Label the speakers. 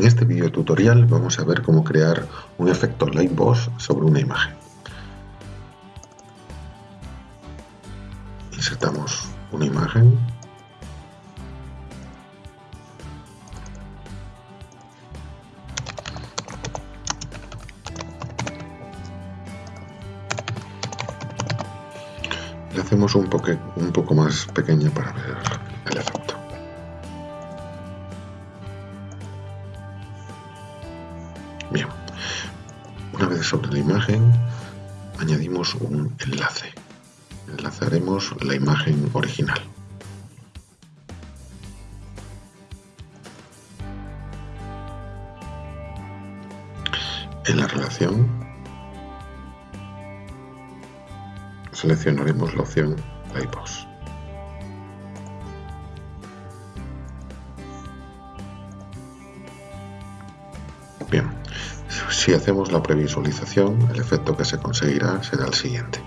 Speaker 1: En este video tutorial vamos a ver cómo crear un efecto Lightbox sobre una imagen. Insertamos una imagen. Le hacemos un, un poco más pequeña para ver Bien, una vez sobre la imagen añadimos un enlace. Enlazaremos la imagen original. En la relación seleccionaremos la opción Lightbox. Bien, si hacemos la previsualización, el efecto que se conseguirá será el siguiente.